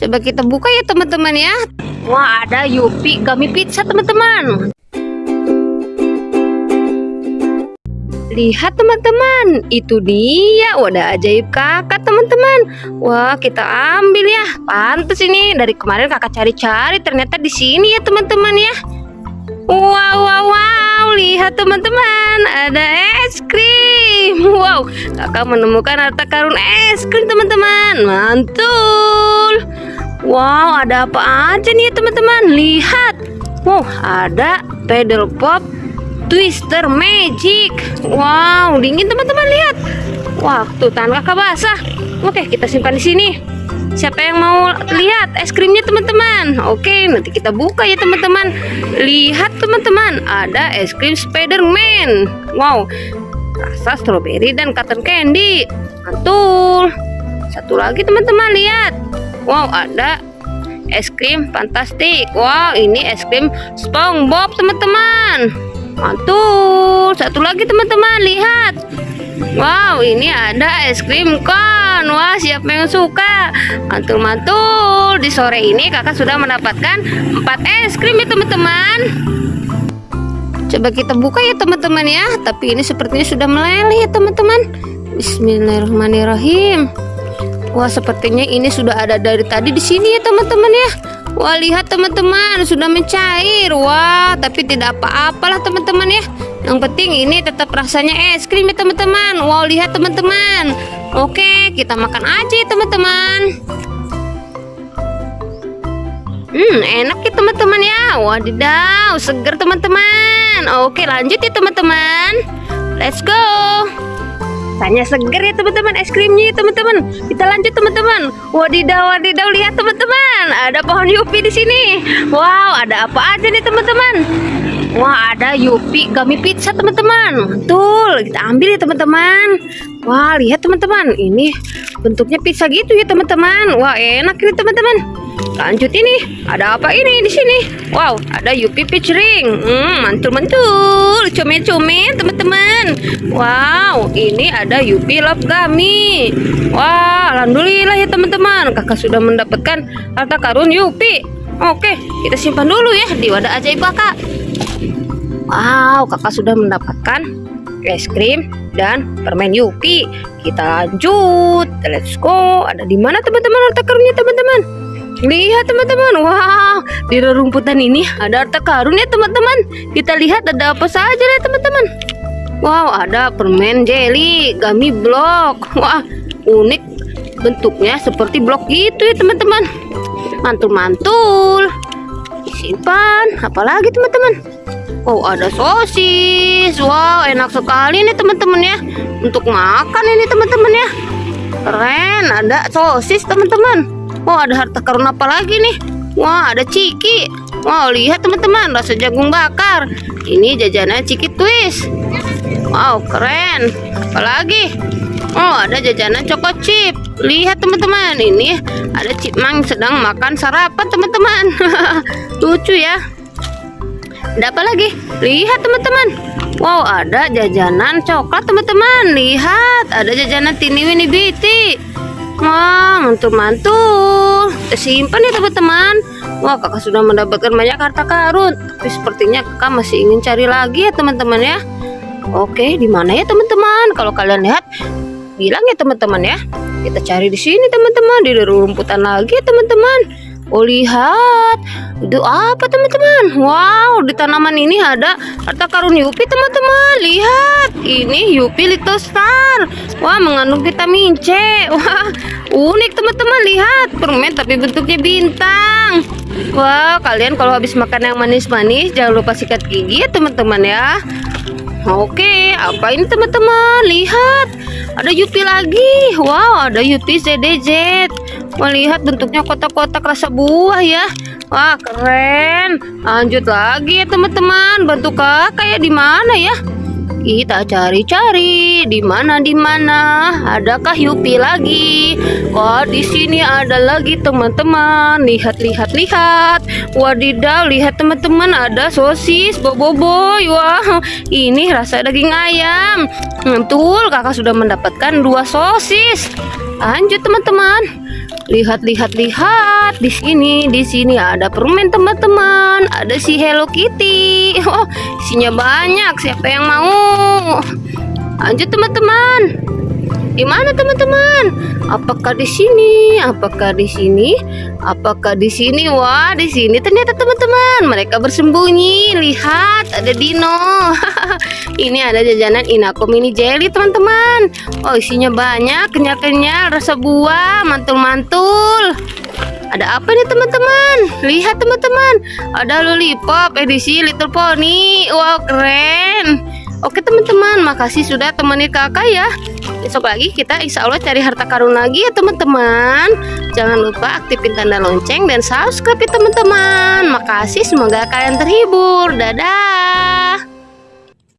Coba kita buka ya teman-teman ya. Wah ada Yupi Gummy Pizza teman-teman. Lihat teman-teman, itu dia wadah ajaib kakak teman-teman. Wah kita ambil ya. Pantes ini dari kemarin kakak cari-cari ternyata di sini ya teman-teman ya. Wow wow wow, lihat teman-teman, ada es krim. Wow, kakak menemukan harta karun es krim teman-teman. Mantul. Wow, ada apa aja nih teman-teman? Lihat. Wow, ada pedal pop Twister Magic. Wow, dingin teman-teman lihat. Waktu tangan kakak basah. Oke, kita simpan di sini. Siapa yang mau lihat es krimnya teman-teman? Oke, nanti kita buka ya teman-teman. Lihat teman-teman, ada es krim Spiderman. Wow, rasa strawberry dan cotton candy. Mantul. Satu lagi teman-teman lihat. Wow, ada es krim fantastik. Wow, ini es krim SpongeBob teman-teman. Mantul. Satu lagi teman-teman, lihat. Wow, ini ada es krim kon. Wah, siapa yang suka? Mantul-mantul. Di sore ini kakak sudah mendapatkan 4 es krim ya teman-teman. Coba kita buka ya teman-teman ya. Tapi ini sepertinya sudah meleleh ya teman-teman. Bismillahirrahmanirrahim. Wah, sepertinya ini sudah ada dari tadi di sini ya teman-teman ya. Wah lihat teman-teman sudah mencair. Wah tapi tidak apa-apalah teman-teman ya. Yang penting ini tetap rasanya es krim ya teman-teman. Wow lihat teman-teman. Oke kita makan aja ya teman-teman. Hmm enak ya teman-teman ya. Wadidaw seger teman-teman. Oke lanjut ya teman-teman. Let's go rasanya seger ya teman-teman es krimnya ya teman-teman. Kita lanjut teman-teman. Wadidaw wadidaw lihat teman-teman. Ada pohon yupi di sini. Wow ada apa aja nih teman-teman? Wah ada Yupi Gummy Pizza teman-teman. Betul kita ambil ya teman-teman. Wah lihat teman-teman. Ini bentuknya pizza gitu ya teman-teman. Wah enak ini teman-teman. Lanjut ini. Ada apa ini di sini? Wow ada Yupi Peach Ring hmm, Mantul-mantul. Comel-comel teman-teman. Wow ini ada Yupi Love Gummy Wah Alhamdulillah ya teman-teman. Kakak sudah mendapatkan harta karun Yupi Oke kita simpan dulu ya. Di wadah ajaib kakak. Wow, kakak sudah mendapatkan es krim dan permen Yupi. Kita lanjut. Let's go. Ada di mana teman-teman harta karunnya teman-teman? Lihat teman-teman. Wow, di rerumputan ini ada harta karunnya teman-teman. Kita lihat ada apa saja ya teman-teman. Wow, ada permen jelly, gummy block. Wah, unik bentuknya seperti blok gitu ya teman-teman. Mantul-mantul. Simpan. Apalagi teman-teman? Oh ada sosis. Wow enak sekali nih teman-teman ya. Untuk makan ini teman-teman ya. Keren ada sosis teman-teman. Oh ada harta karun apa lagi nih? Wah ada ciki. Wow lihat teman-teman rasa jagung bakar. Ini jajanan ciki twist. Wow keren. Apalagi? Oh ada jajanan coko chip. Lihat teman-teman Ini ada cipmang sedang makan sarapan teman-teman. Lucu ya ada apa lagi? Lihat teman-teman. Wow, ada jajanan coklat teman-teman. Lihat, ada jajanan Tini Winnie Biti. Wah, mantul-mantul. Kita simpan ya teman-teman. Wah, kakak sudah mendapatkan banyak harta karun. Tapi sepertinya kakak masih ingin cari lagi ya teman-teman ya. Oke, di mana ya teman-teman? Kalau kalian lihat, bilang ya teman-teman ya. Kita cari di sini teman-teman, di rumputan lagi ya teman-teman. Oh lihat. Itu apa teman-teman? Wow di tanaman ini ada harta karun Yupi teman-teman. Lihat Ini Yupi Little Star. Wah mengandung vitamin C. Wah unik teman-teman. Lihat permen tapi bentuknya bintang. Wah kalian kalau habis makan yang manis-manis Jangan lupa sikat gigi ya teman-teman ya. Oke, apa ini teman-teman? Lihat, ada Yupi lagi. Wow, ada Yupi ZDZ. Melihat bentuknya kotak-kotak rasa buah ya. Wah, keren. Lanjut lagi ya teman-teman. Bantu kakak ya di mana ya? Kita cari-cari di mana di mana adakah Yupi lagi? Kok di sini ada lagi teman-teman? Lihat lihat lihat. Wadidaw, lihat teman-teman ada sosis boboiboy. Wah, ini rasa daging ayam. Betul, kakak sudah mendapatkan dua sosis. Lanjut teman-teman. Lihat lihat lihat di sini, di sini ada permen teman-teman. Ada si Hello Kitty. Oh, isinya banyak. Siapa yang mau? Lanjut teman-teman. Di mana teman-teman? Apakah di sini? Apakah di sini? Apakah di sini? Wah, di sini ternyata teman-teman. Mereka bersembunyi. Lihat, ada dino. Ini ada jajanan Inako mini jelly, teman-teman. Oh, isinya banyak, kenyal-kenyal, rasa buah, mantul-mantul. Ada apa nih teman-teman? Lihat teman-teman, ada lollipop edisi Little Pony. Wow, keren. Oke teman-teman, makasih sudah temani kakak ya besok lagi kita insya Allah cari harta karun lagi ya teman-teman. Jangan lupa aktifin tanda lonceng dan subscribe ya teman-teman. Makasih semoga kalian terhibur. Dadah